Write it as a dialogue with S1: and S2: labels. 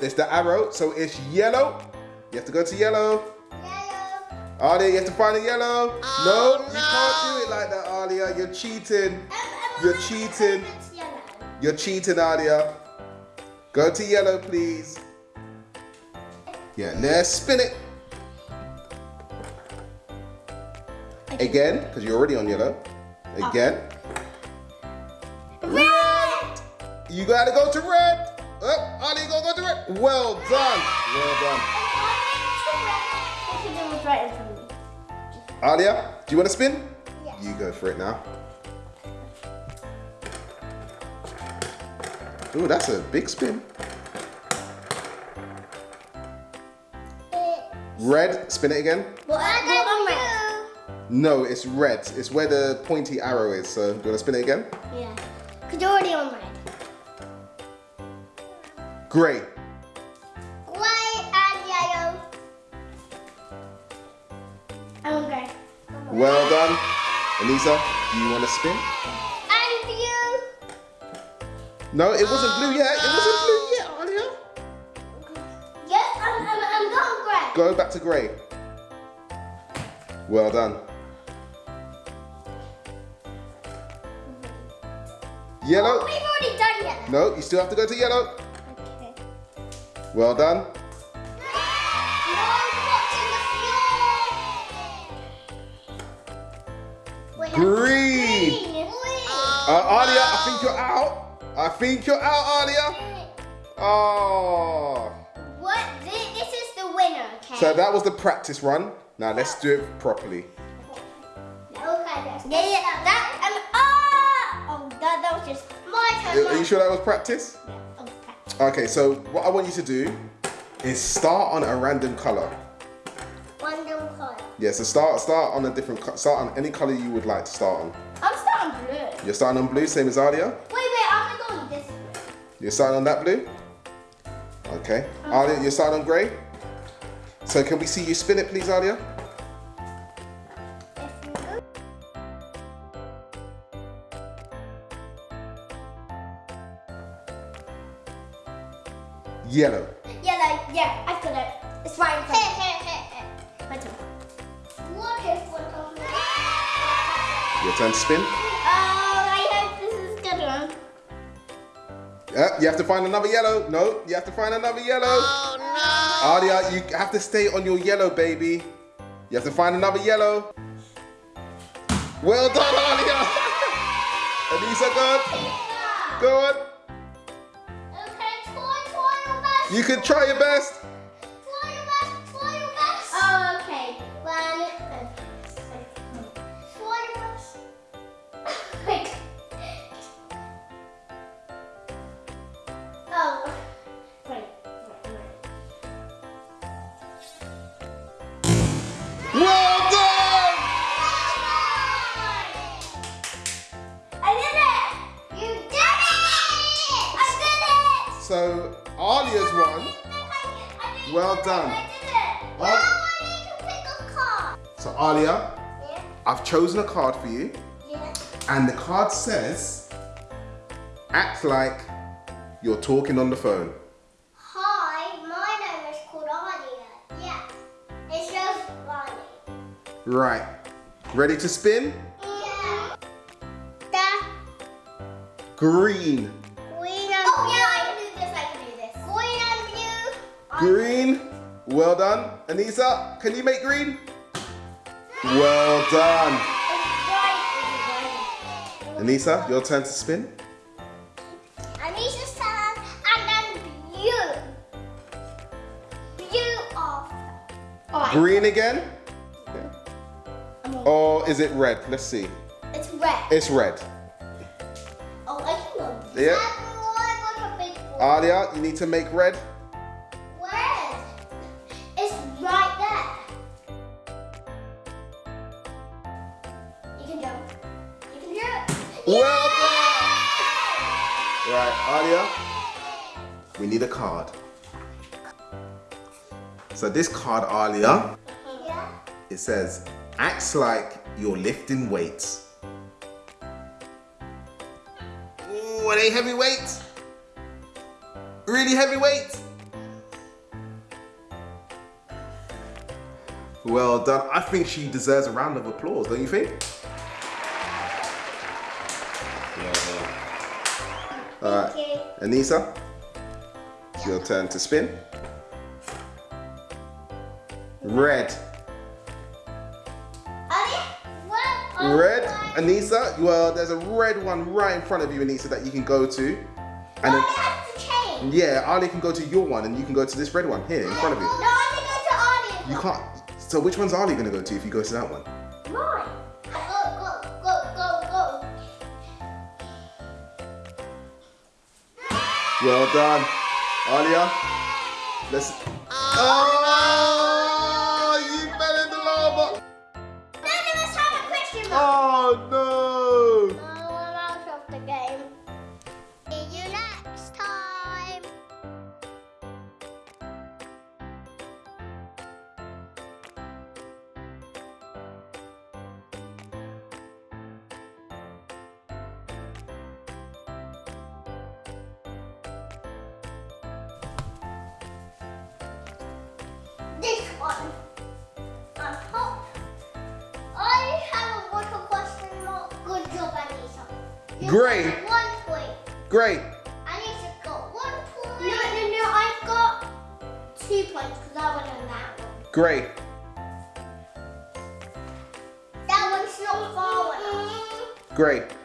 S1: there's the arrow, so it's yellow. You have to go to yellow.
S2: Yellow.
S1: Alia, you have to find the yellow.
S3: Oh,
S1: no, you can't do it like that, Alia. You're cheating.
S2: Um, um,
S1: You're cheating.
S2: It's yellow.
S1: You're cheating, Alia. Go to yellow, please. Yeah, let's spin it. Again, because you're already on yellow. Again.
S2: Red.
S1: You gotta go to red. Oh, Alia, you gotta go to red. Well done. Well done.
S2: It was right in front of me.
S1: Alia, do you want to spin?
S2: Yes.
S1: You go for it now. Ooh, that's a big spin. Red, spin it again.
S2: What, what on red?
S1: No, it's red. It's where the pointy arrow is. So, do you want to spin it again?
S2: Yeah. Because you're already on red.
S1: Great.
S2: Grey and yellow. I'm grey.
S1: Well done. Elisa, do you want to spin?
S2: And blue.
S1: No, it wasn't blue yet. It wasn't blue yet, Alia.
S2: Yes, I'm, I'm, I'm going grey.
S1: Go back to grey. Well done. Yellow.
S2: We've already done yellow.
S1: No, you still have to go to yellow.
S2: Okay.
S1: Well done.
S2: No, what's in the floor? Wait,
S1: Green.
S2: Green.
S1: Uh, Alia, I think you're out. I think you're out, Alia. Oh.
S2: What? This, this is the winner, okay?
S1: So that was the practice run. Now let's do it properly.
S2: Okay, that's yeah, yeah, that, um, ah! Oh, that, that was just my turn.
S1: Are you sure that was practice?
S2: Yeah, okay.
S1: Okay, so what I want you to do is start on a random color.
S2: Little colour.
S1: Yeah, so start start on a different start on any color you would like to start on.
S2: I'm starting blue.
S1: You're starting on blue, same as Alia.
S2: Wait, wait, I'm gonna go on this blue.
S1: You're starting on that blue. Okay, Alia, you're starting on grey. So can we see you spin it, please, Alia? Yellow.
S2: Yellow, yeah, I've got it. It's right in front of me. My turn. What if one of them?
S1: Your turn to spin.
S2: Oh, I hope this is a good one.
S1: Uh, you have to find another yellow. No, you have to find another yellow.
S3: Oh
S1: Alia, you have to stay on your yellow, baby. You have to find another yellow. Well done, Alia. Anissa, go on. Go on. You can try your best.
S2: Need to pick a card.
S1: So Alia,
S2: Yeah,
S1: I've chosen a card for you,
S2: yeah.
S1: and the card says, "Act like you're talking on the phone."
S2: Hi, my name is called Adia. Yeah. It shows Ronnie.
S1: Right. Ready to spin?
S2: Yeah. The
S1: green
S2: Green and blue.
S1: Green. Well done. Anissa, can you make green? Well done.
S2: It's right, it's right.
S1: Anissa, your turn to spin.
S2: Anisha's turn, and then blue. Blue after. Alright.
S1: Green again?
S2: I'm
S1: Or is it red? Let's see.
S2: It's red.
S1: It's red.
S2: Oh, I can go.
S1: Yeah.
S2: I got a big one.
S1: Alia, you need to make red.
S2: Red. can hear it.
S1: Well done! Right, Alia, we need a card. So this card, Alia,
S2: yeah.
S1: it says, acts like you're lifting weights. Ooh, are they heavy weights? Really heavy weights? Well done. I think she deserves a round of applause, don't you think? All right,
S2: Okay.
S1: Anissa, it's your turn to spin. Red.
S2: Ali, what are
S1: Red, Anissa. Well, there's a red one right in front of you, Anissa, that you can go to. And oh,
S2: No,
S1: then,
S2: to change.
S1: yeah, Ali can go to your one, and you can go to this red one here in front of you.
S2: No, I to go to Ali.
S1: You can't. So which one's Ali gonna go to if you go to that one? Well done, Alia. Let's. Oh,
S2: This one. On top. I have a water question mark. Good job, Anissa. You
S1: Great.
S2: One point.
S1: Great.
S2: Anissa got one point. No, no, no. I've got two points because I went on that one.
S1: Great.
S2: That one's not far enough.
S1: Great.